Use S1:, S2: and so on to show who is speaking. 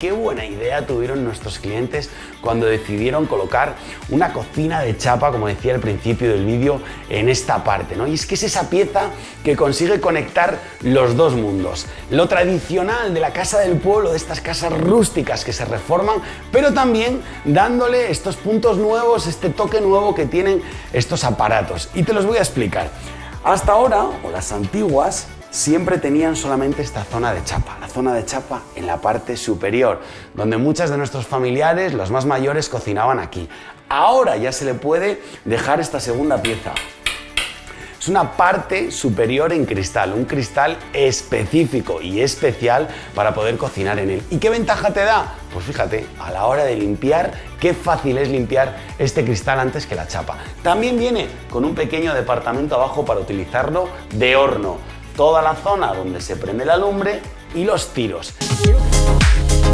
S1: Qué buena idea tuvieron nuestros clientes cuando decidieron colocar una cocina de chapa, como decía al principio del vídeo, en esta parte, ¿no? Y es que es esa pieza que consigue conectar los dos mundos. Lo tradicional de la casa del pueblo, de estas casas rústicas que se reforman, pero también dándole estos puntos nuevos, este toque nuevo que tienen estos aparatos. Y te los voy a explicar. Hasta ahora, o las antiguas, siempre tenían solamente esta zona de chapa, la zona de chapa en la parte superior, donde muchas de nuestros familiares, los más mayores, cocinaban aquí. Ahora ya se le puede dejar esta segunda pieza. Es una parte superior en cristal, un cristal específico y especial para poder cocinar en él. ¿Y qué ventaja te da? Pues fíjate, a la hora de limpiar, qué fácil es limpiar este cristal antes que la chapa. También viene con un pequeño departamento abajo para utilizarlo de horno toda la zona donde se prende la lumbre y los tiros.